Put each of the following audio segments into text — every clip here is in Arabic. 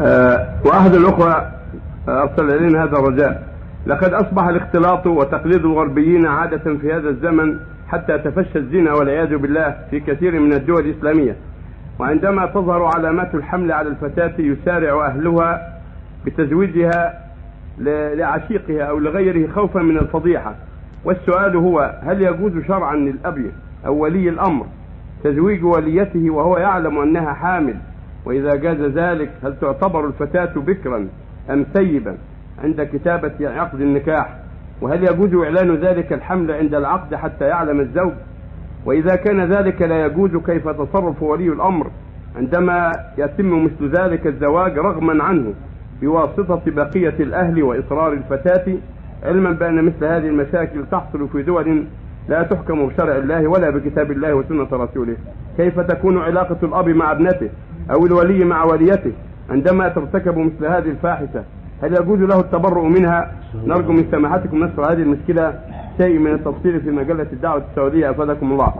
آه، وأحد الأخوة أرسل إلينا هذا الرجاء. لقد أصبح الاختلاط وتقليد الغربيين عادة في هذا الزمن حتى تفشى الزنا والعياذ بالله في كثير من الدول الإسلامية. وعندما تظهر علامات الحمل على الفتاة يسارع أهلها بتزويجها لعشيقها أو لغيره خوفا من الفضيحة. والسؤال هو هل يجوز شرعا للأب أو ولي الأمر تزويج وليته وهو يعلم أنها حامل وإذا جاز ذلك هل تعتبر الفتاة بكرا أم ثيبا عند كتابة عقد النكاح. وهل يجوز إعلان ذلك الحمل عند العقد حتى يعلم الزوج؟ وإذا كان ذلك لا يجوز كيف تصرف ولي الأمر عندما يتم مثل ذلك الزواج رغما عنه بواسطة بقية الأهل وإصرار الفتاة؟ علما بأن مثل هذه المشاكل تحصل في دول لا تحكم بشرع الله ولا بكتاب الله وسنة رسوله. كيف تكون علاقة الأب مع ابنته؟ أو الولي مع وليته عندما ترتكب مثل هذه الفاحشة هل يجوز له التبرؤ منها؟ نرجو من سماحتكم نشر هذه المشكلة شيء من التفصيل في مجلة الدعوة السعودية. أفادكم الله.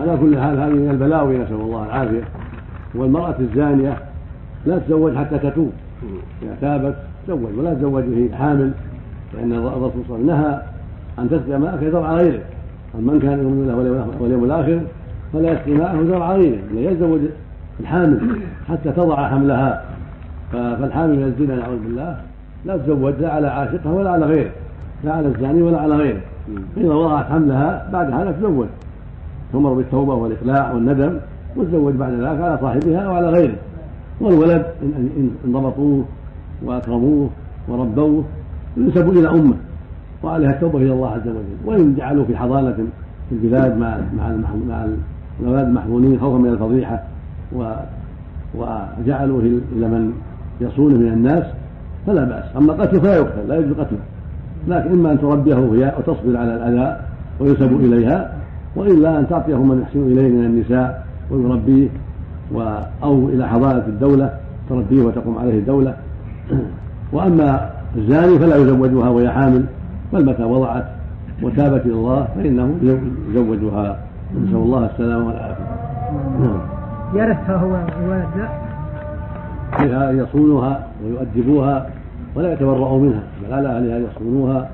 على كل حال هذه من البلاوي نسأل الله العافية. والمرأة الزانية لا تزوج حتى تتوب. إذا تابت تزوج ولا تزوج وهي حامل لأن الرسول صلى الله عليه وسلم نهى أن تسقي ماءك يزرع غيره من كان يؤمن بالله واليوم الآخر فلا يسقي ماءه يزرع غيره لا يتزوج الحامل حتى تضع حملها. فالحامل من الزنا نعوذ بالله لا تزوج لا على عاشقها ولا على غيره لا على الزاني ولا على غيره. فإذا وضعت حملها بعد هذا تزوج. تؤمر بالتوبة والإقلاع والندم وتزوج بعد ذلك على صاحبها وعلى غيره. والولد إن ضبطوه وأكرموه وربوه ينسب إلى أمه. وعليها التوبة إلى الله عز وجل. وإن جعلوه في حضانة في البلاد مع مع مع الأولاد المحمولين خوفا من الفضيحة و وجعلوه إلى من يصونه من الناس فلا بأس. أما قتله فلا يقتل لا يجوز قتله. لكن إما أن تربيه هي وتصبر على الأذى وينسب إليها وإلا أن تعطيه من يحسن إليه من النساء ويربيه و أو إلى حضانة الدولة تربيه وتقوم عليه الدولة. وأما الزاني فلا يزوجها وهي حامل. بل متى وضعت وتابت إلى الله فإنه يزوجها. نسأل الله السلامة والعافية. نعم. يرثها هو الولد. لا. يصونها ويؤدبوها ولا يتبرأوا منها بل على أهلها أن يصونوها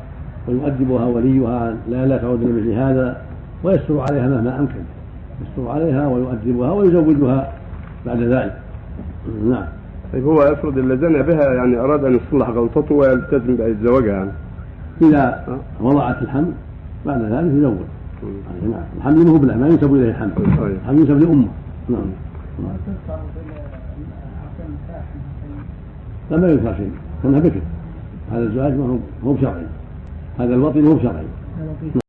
ويؤدبها وليها. لا لا تعود لمثل هذا ويستر عليها مهما أمكن. يستر عليها ويؤدبها ويزوجها بعد ذلك. نعم. طيب هو افرض اللي زنى بها يعني أراد أن يصلح غلطته ويلتزم بزواجها يعني إذا وضعت الحمل بعد ذلك يزوج. نعم الحمل هو له ما ينسب إليه الحمل. الحمل ينسب لأمه. نعم. لا ما ينكر شيء. كانها بكر. هذا الزواج ما هو بشرعي. هذا الوطن هو بشرعي.